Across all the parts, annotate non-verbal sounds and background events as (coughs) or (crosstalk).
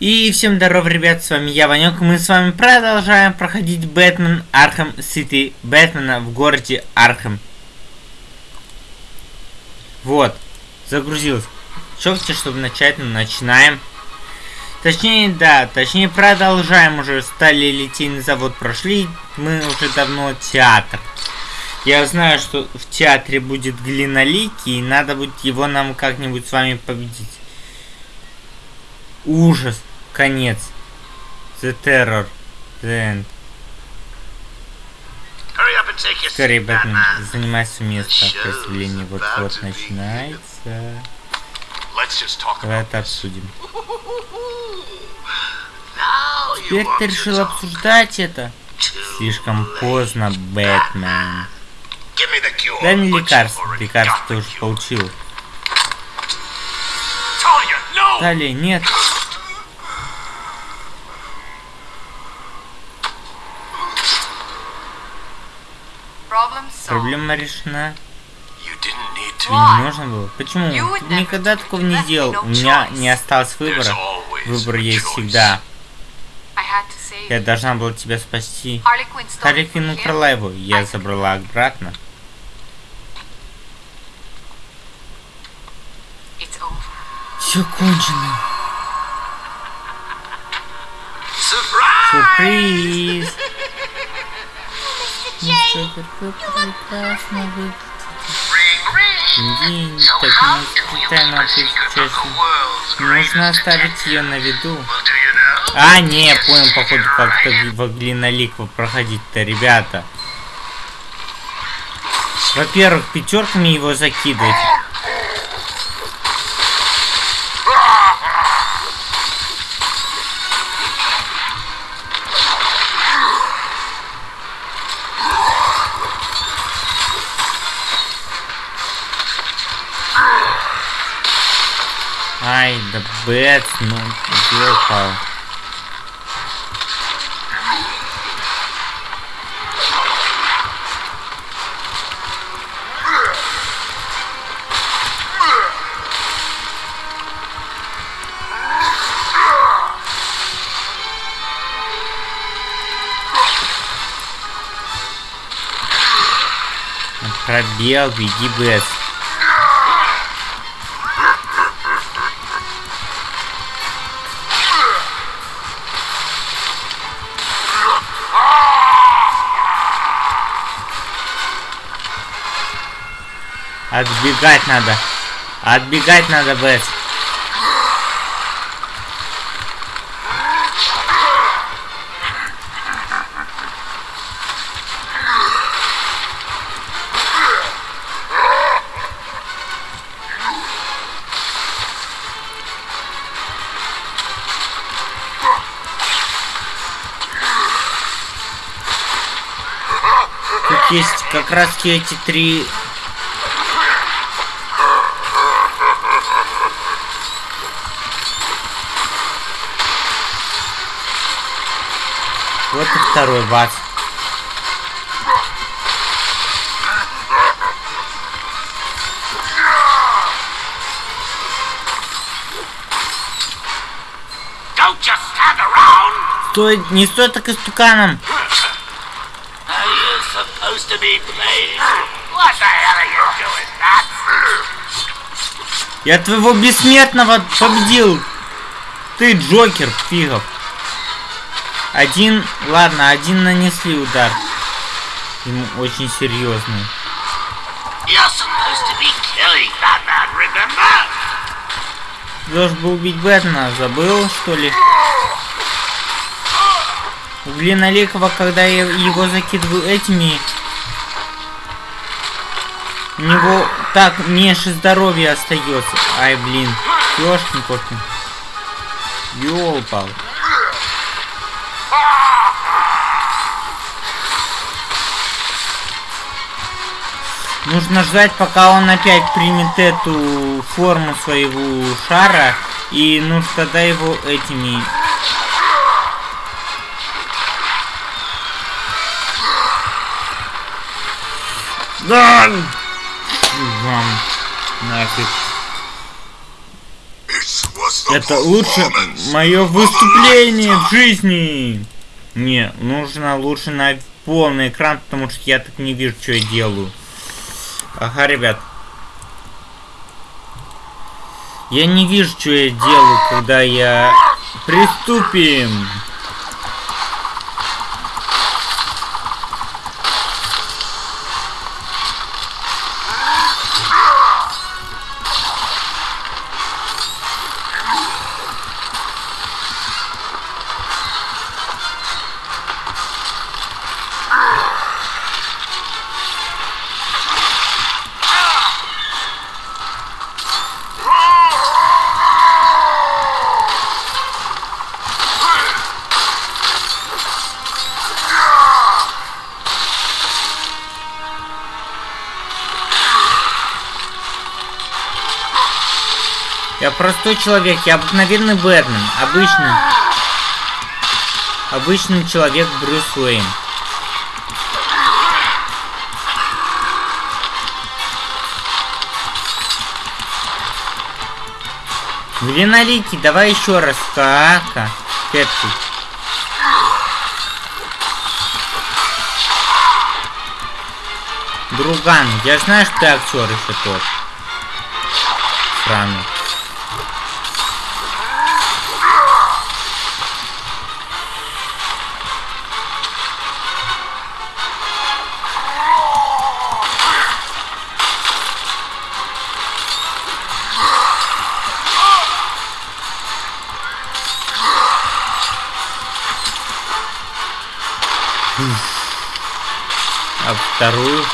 И всем здоров, ребят, с вами я, Ванек. Мы с вами продолжаем проходить Batman Arkham City. Бэтмена в городе Архам. Вот, загрузилось. Чёрте, чтобы начать, ну, начинаем. Точнее, да, точнее продолжаем уже. Стали литейный завод прошли. Мы уже давно театр. Я знаю, что в театре будет глиноликий, и надо будет его нам как-нибудь с вами победить. Ужас. Конец. The Terror. The End. Скорее, Бэтмен, занимай свое место. Представление вот-вот начинается. Давай это обсудим. (laughs) Теперь ты решил обсуждать это? Слишком поздно, Бэтмен. Дай мне лекарство. Лекарство ты уже получил. Далее, нет. Проблема решена. Тебе не нужно было? Почему? Ты никогда такого не делал. У меня не осталось выбора. Выбор есть всегда. Я должна была тебя спасти. Харли Квинн украла его. Я забрала обратно. Все кончено. Сюрприз! Ну что, какой прекрасно выглядит. День, так не честно. Нужно оставить ее на виду. А, не, я понял, походу, как-то в глиноликво проходить-то, ребята. Во-первых, пятерками его закидывать. Ай, да Бэтс, ну, где упал? Пробел, беги, Бэтс. Отбегать надо. Отбегать надо, Бэс. Тут есть как раз эти три Вот и второй бац. Стой, не стой так истуканом. Я твоего бессмертного победил. Ты Джокер, фигов. Один, ладно, один нанесли удар. Ему очень серьезный. Должен был убить Бэтмена, забыл, что ли? У Глиноликова, когда я его закидываю этими, у него так меньше здоровья остается. Ай, блин, ёшкин кошкин. Ёлпал. Нужно ждать, пока он опять примет эту форму своего шара. И нужно тогда его этими... Да! Вам нафиг. Это лучше мое выступление в жизни. Не, нужно лучше на полный экран, потому что я так не вижу, что я делаю. Ага, ребят. Я не вижу, что я делаю, когда я... Приступим! Я простой человек, я обыкновенный Бэтмен. Обычный. Обычный человек Брюс Уэйн. Длинноликий, давай еще раз. Кака. Кэпси. Друган, я знаю, что ты актер еще тот. Странно. А вторую?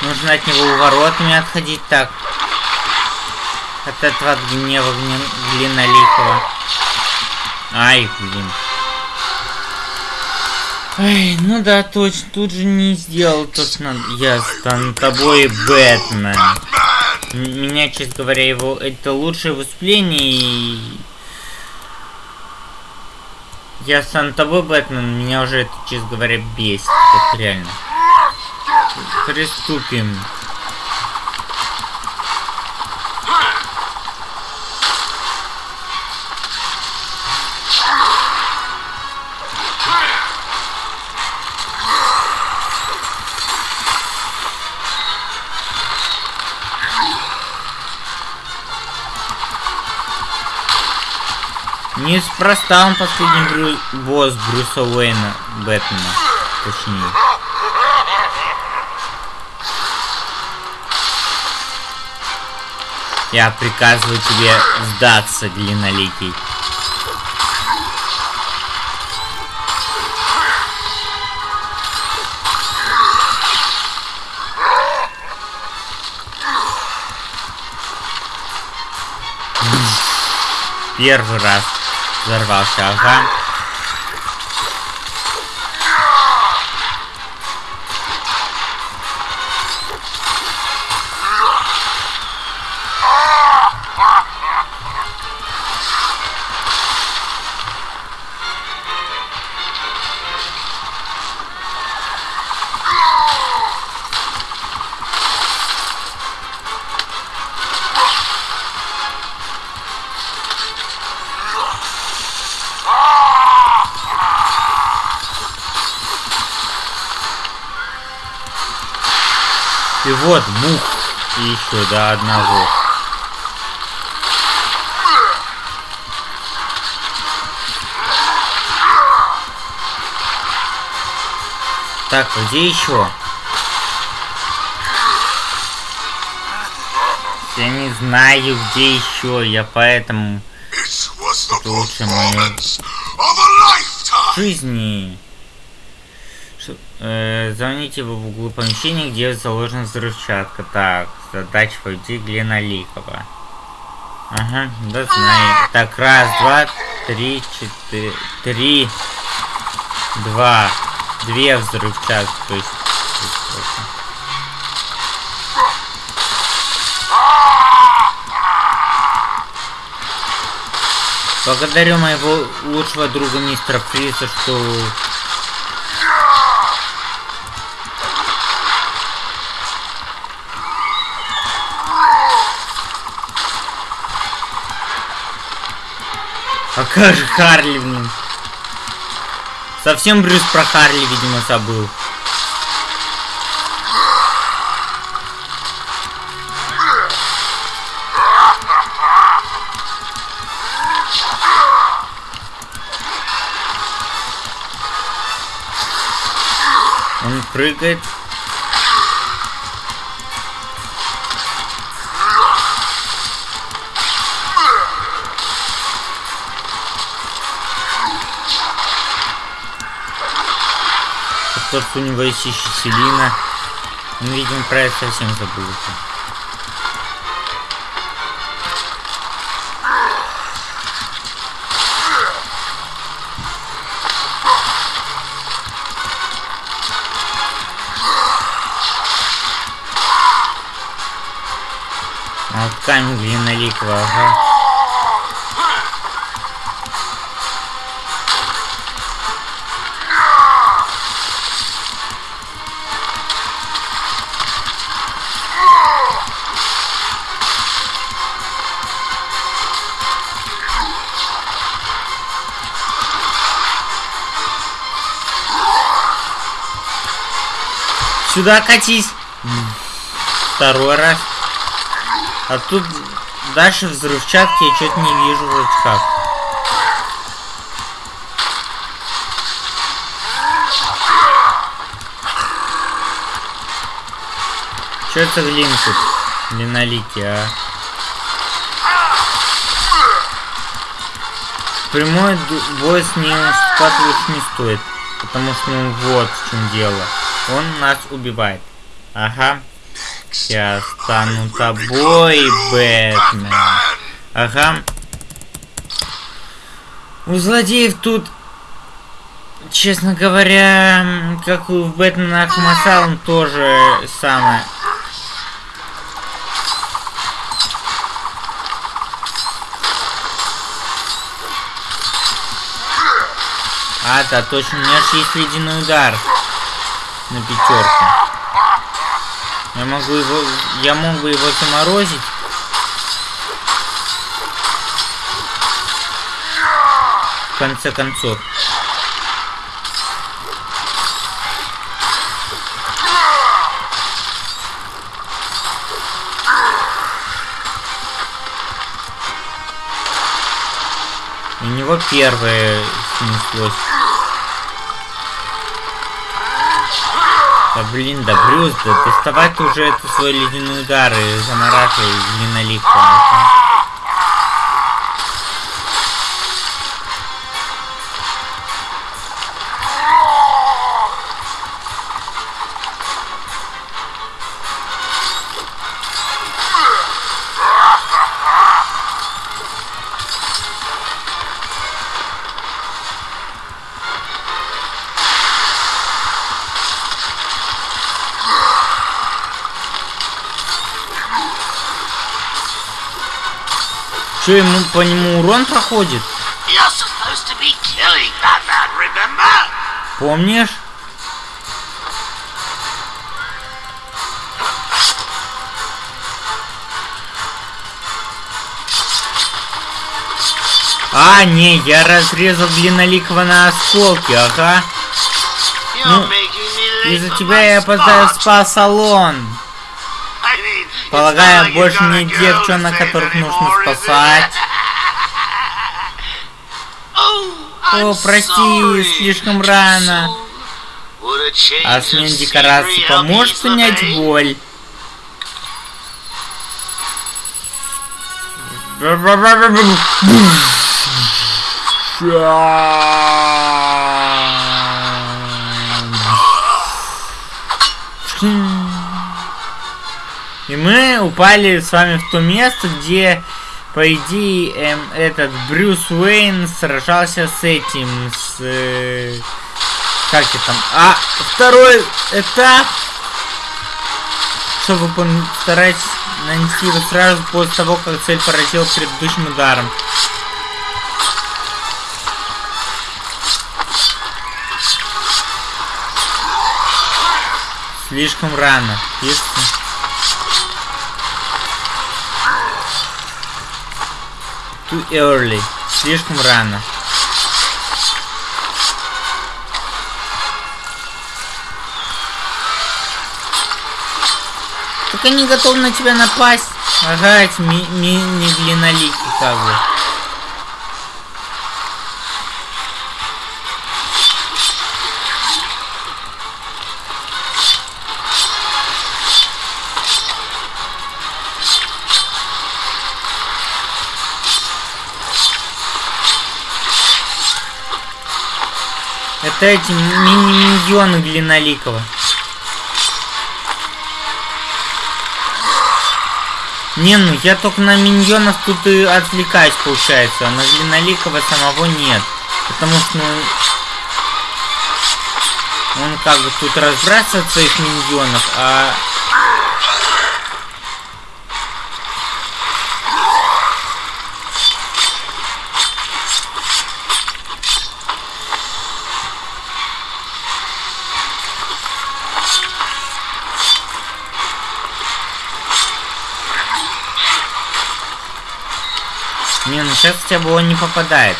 Нужно от него уворотами отходить так. От этого гнева длинноликого. Ай, блин. Ай, ну да, точно, тут же не сделал то, что надо. Я стану тобой, Бэтмен. Меня, честно говоря, его это лучшее выступление и... Я стану тобой, Бэтмен, меня уже это, честно говоря, бесит. Это реально. Приступим. Неспроста он последний брю... босс Брюса Уэйна Бэтмена. Точнее. Я приказываю тебе сдаться, длинноликий. Первый раз взорвался, ага. И еще до одного. Так, а где еще? Я не знаю, где еще. Я поэтому... Это лучше мое... Жизни. Э, звоните в углу помещения, где заложена взрывчатка. Так, задача войти Глиноликова. Ага, да знаю. Так, раз, два, три, четыре, три, два, две взрывчатки, то есть... Благодарю моего лучшего друга мистера Фриса, что А как же Харли, блин? Совсем Брюс про Харли, видимо, забыл. Он прыгает. Тот, у него есть еще Селина. Он, видимо, про это совсем забыл. А камень длинноликого, ага. Сюда катись. Второй раз. А тут дальше взрывчатки я что-то не вижу вроде как. Что это глин тут? Глинолики, а? Прямой бой с ним лучше не стоит. Потому что ну вот в чем дело. Он нас убивает. Ага. Я стану тобой, Бэтмен. Ага. У злодеев тут, честно говоря, как у Бэтмена Ахмасалом тоже самое. А, да, точно, у меня же есть ледяной удар на пятерку. Я могу его... Я мог бы его заморозить. В конце концов. У него первое снеслось. Да блин, да Брюс, да доставай ты уже это свой ледяной удар и замораживай длинноликом. А? Что, ему по нему урон проходит? Помнишь? А, не, я разрезал длинноликого на осколки, ага. Ну, из-за тебя я опоздаю в спа-салон. Полагаю, больше не девчонок, которых нужно спасать. О, прости, слишком рано. А смена декорации поможет снять боль? (laughs) (laughs) И мы упали с вами в то место, где, по идее, эм, этот Брюс Уэйн сражался с этим, с... Э, как это там? А второй этап, чтобы постараюсь нанести его сразу после того, как цель поразила предыдущим ударом. Слишком рано. Слишком... Too early. Слишком рано. Так они готовы на тебя напасть. Ага, эти ми ми ми длиннолики как бы. Это эти мини-миньоны длинноликого. Не, ну я только на миньонов тут и отвлекаюсь, получается, а на длинноликого самого нет. Потому что, ну... Он как бы тут разбрасывает своих миньонов, а... Не, ну сейчас хотя бы он не попадает.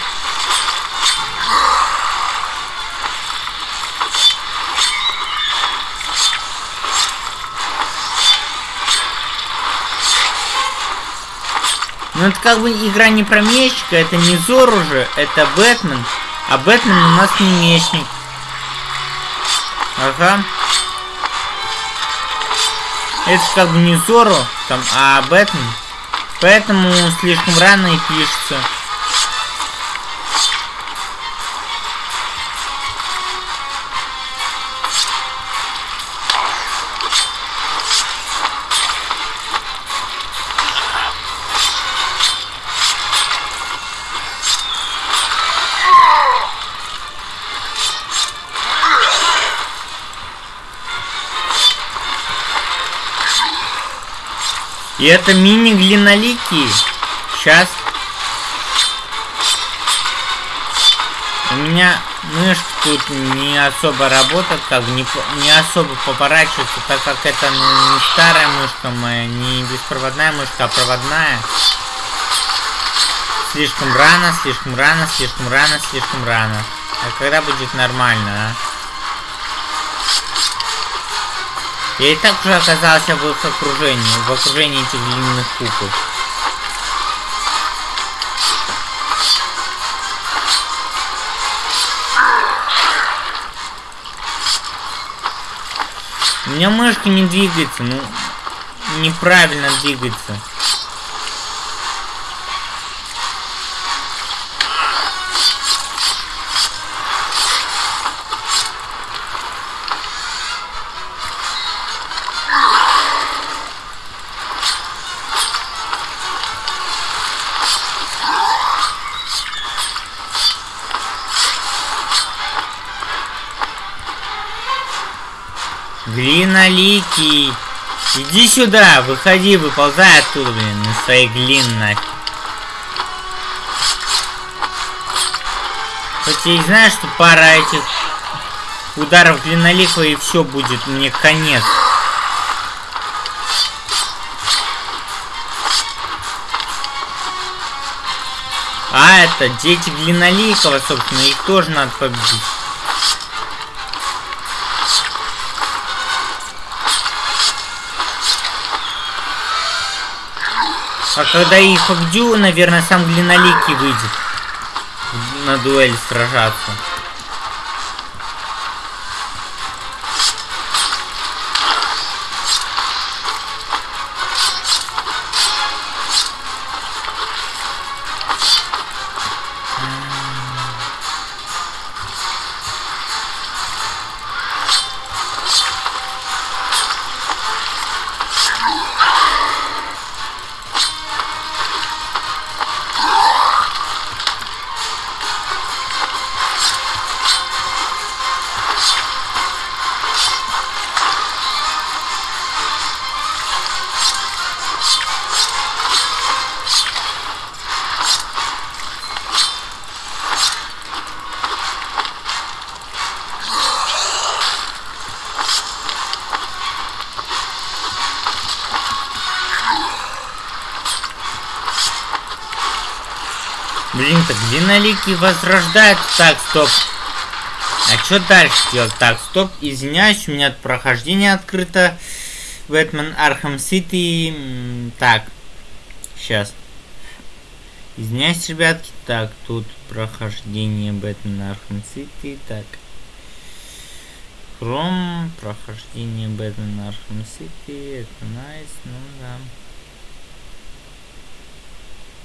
Ну это как бы игра не про мечника, это не Зор уже, это Бэтмен. А Бэтмен у нас не мечник. Ага. Это как бы не Зору, там, а Бэтмен. Поэтому слишком рано и пишется. И это мини-глиноликий. Сейчас. У меня мышка тут не особо работает, как не, не особо поворачивается, так как это ну, не старая мышка моя, не беспроводная мышка, а проводная. Слишком рано, слишком рано, слишком рано, слишком рано. А когда будет нормально, а? Я и так уже оказался в их окружении, в окружении этих длинных кукол. У меня мышка не двигается, ну, неправильно двигается. Глиноликий. Иди сюда, выходи, выползай оттуда, блин, на своей глин. Хоть я и знаю, что пара этих ударов глиноликого и все будет, мне конец. А, это дети Глиноликова, собственно, их тоже надо победить. А когда их победю, наверное, сам Глиноликий выйдет на дуэль сражаться. Блин, так глиноликий возрождает. Так, стоп. А что дальше делать? Так, стоп, извиняюсь, у меня прохождение открыто. Batman Arkham City. Так, сейчас. Извиняюсь, ребятки. Так, тут прохождение Batman Arkham City. Так. Chrome, прохождение Batman Arkham City. Это nice, ну да.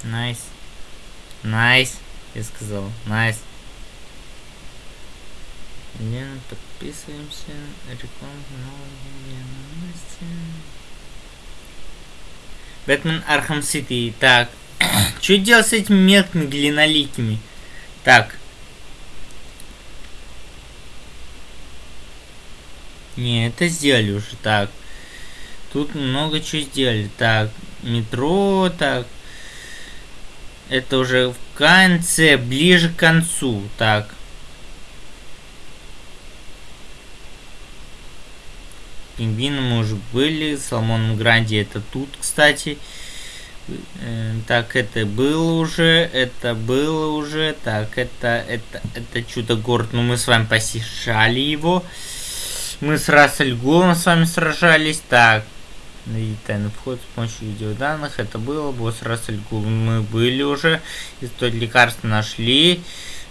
Nice. Nice, я сказал. Nice. Лена, подписываемся. Реклама новости. Batman Arkham City. Так. (coughs) Что делать с этими мелкими глиноликими? Так. Не, это сделали уже. Так. Тут много чего сделали. Так. Метро. Так. Это уже в конце. Ближе к концу. Так. Пингвины мы уже были. Соломоном Гранди это тут, кстати. Э, так, это было уже, это было уже, так, это, это, это чудо-город, ну мы с вами посещали его. Мы с Рассельгулом с вами сражались, так, и тайный вход с помощью видеоданных, это было, босс Рассельгул, мы были уже, и тот лекарство нашли.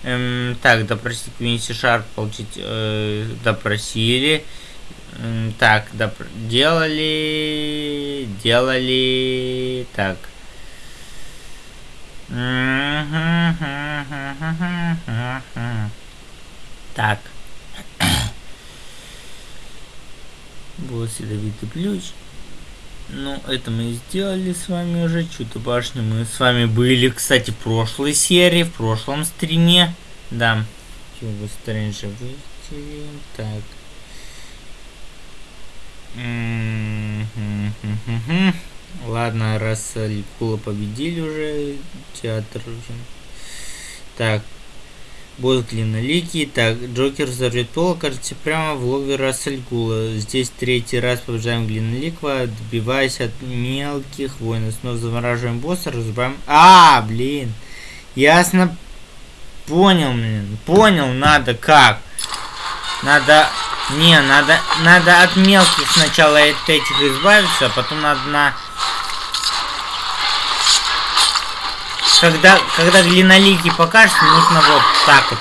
Эм, так, допросить Квинси Шарп, получить, э, допросили. Так, да, делали, делали, так. Так. (coughs) Вот ядовитый ключ. Ну, это мы сделали с вами уже. Чудо башню мы с вами были, кстати, в прошлой серии, в прошлом стриме. Да. Чего Стрэнджа выйти. Так. Ладно, раз Ликула победили уже, театр уже. Так, босс длинноликий. Так, Джокер взорвет пол, кажется, прямо в логове Рассельгула. Здесь третий раз побеждаем Длинноликого, добиваясь от мелких воинов. Снова замораживаем босса, разбиваем... А, блин! Ясно. Понял, блин. Понял, надо как. Надо не, надо, надо от мелких сначала от этих избавиться, а потом надо на... Когда, когда глинолики покажется, нужно вот так вот.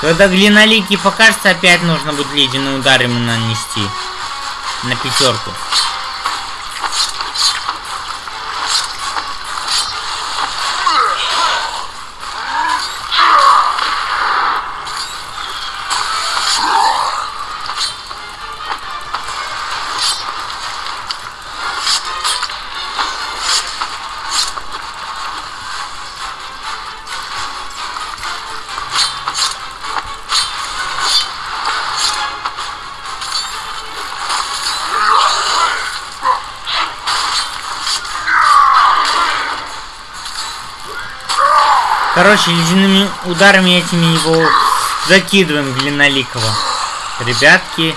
Когда глиноликий покажется, опять нужно будет ледяной удар ему нанести. На пятерку. Короче, ледяными ударами этими его закидываем Глиноликова. Ребятки,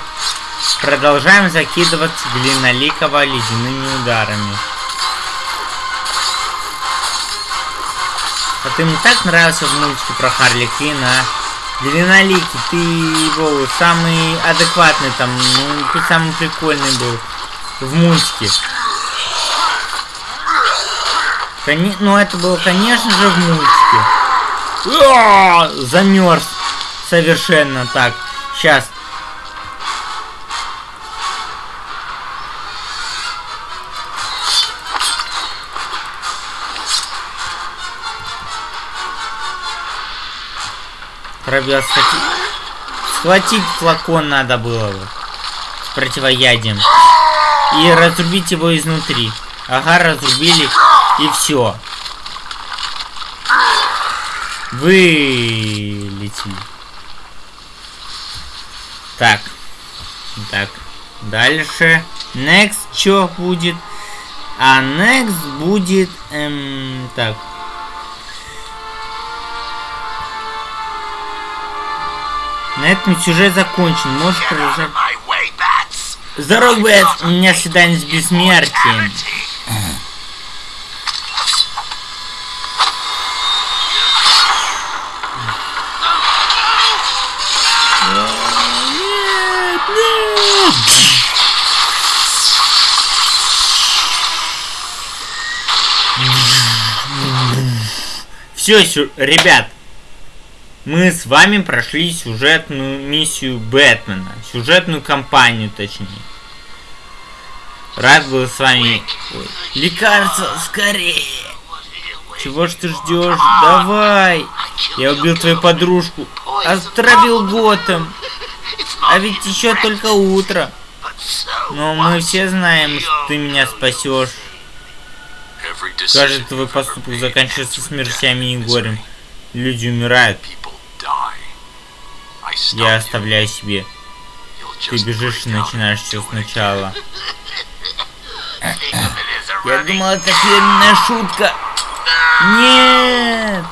продолжаем закидывать Глиноликова ледяными ударами. А ты мне так нравился в мультике про Харли Квинна, а? Длинноликий, ты его самый адекватный там, ну, ты самый прикольный был в мультике. Кони... Ну, это было, конечно же, в мультике. Замерз. Совершенно так. Сейчас. Пробел схватить. Схватить флакон надо было С противоядием. И разрубить его изнутри. Ага, разрубили. И все. Вылетим. Так. Так. Дальше. Next что будет? А next будет... Эм, так. На этом сюжет закончен. Можешь продолжать... Здоров, Бэтс! У меня свидание с бессмертием. Все, ребят, мы с вами прошли сюжетную миссию Бэтмена, сюжетную кампанию, точнее. Рад был с вами... Ой, Лекарство, скорее! Чего ж ты ждешь? Давай! Я убил твою подружку, отравил Готэм, а ведь еще только утро. Но мы все знаем, что ты меня спасешь. Каждый твой поступок заканчивается смертями и горем. Люди умирают. Я оставляю себе. Ты бежишь и начинаешь все сначала. (laughs) Я думал, это фирменная шутка. Нет!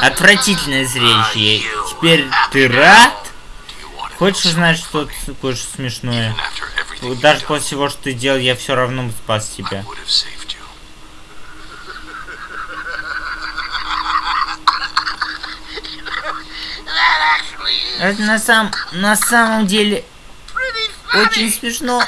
Отвратительное зрелище. Теперь ты рад? Хочешь узнать что-то кое-что смешное? Даже после всего, что ты делал, я все равно спас тебя. Это на, сам, на самом деле очень смешно.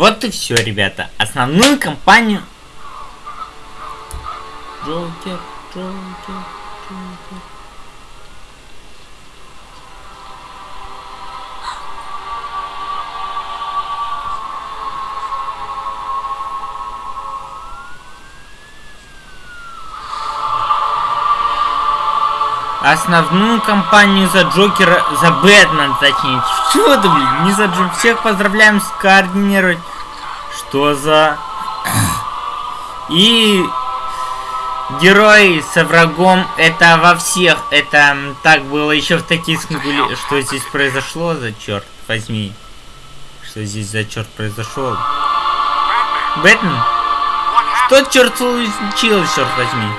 Вот и все, ребята. Основную кампанию... Джокер, Джокер, Джокер. Основную кампанию за Джокера, за Бэтмен, точнее. Что ты, блин, не за Джокера. Всех поздравляем скоординировать. Что за... И герой со врагом, это во всех, это так было еще в таких смысле, что здесь произошло, за черт возьми. Что здесь за черт произошел? Бэтмен? Что черт случилось, черт возьми?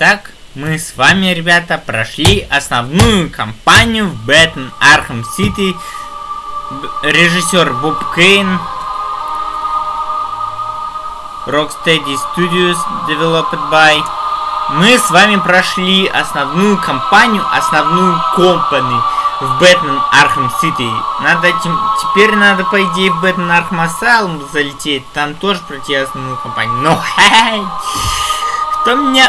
Итак, мы с вами, ребята, прошли основную кампанию в Batman Arkham City. Режиссер Боб Кейн. Rocksteady Studios Developed by. Мы с вами прошли основную кампанию, основную компанию в Batman Arkham City. Надо теперь надо, по идее, в Batman Arkham Asylum залететь. Там тоже пройти основную кампанию. Но, хай! Кто меня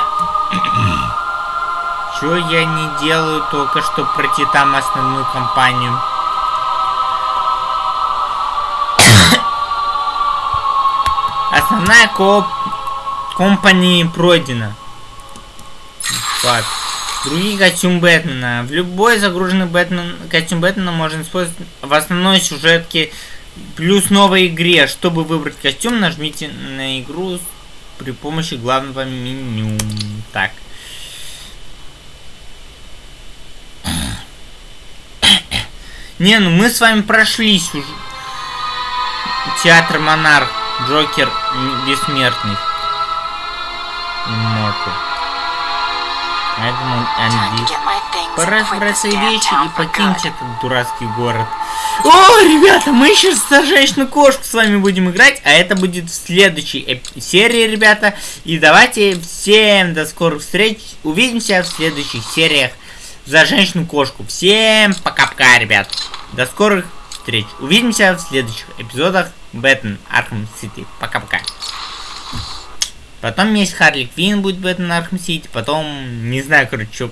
Чё я не делаю только что пройти там основную кампанию? (coughs) Основная коп... компания пройдена. Так. Другие костюм Бэтмена. В любой загруженный Бэтмен... костюм Бэтмена можно использовать в основной сюжетке плюс новой игре. Чтобы выбрать костюм, нажмите на игру при помощи главного меню. Так. Не, ну мы с вами прошли сюжет. Театр Монарх. Джокер бессмертный. Immortal. Поэтому Анди. Пора собрать свои вещи и покинуть этот дурацкий город. О, ребята, мы еще с женщину кошку с вами будем играть, а это будет в следующей серии, ребята. И давайте всем до скорых встреч. Увидимся в следующих сериях. За женщину-кошку. Всем пока-пока, ребят. До скорых встреч. Увидимся в следующих эпизодах Batman Arkham City. Пока-пока. Потом есть Harley Quinn будет Batman Arkham City. Потом, не знаю, короче, что